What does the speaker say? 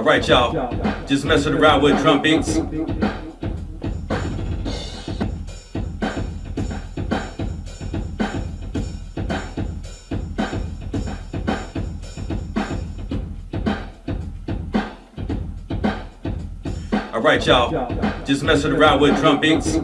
Alright, y'all. Just messing around with drum beats. Alright, y'all. Just messing around with drum beats.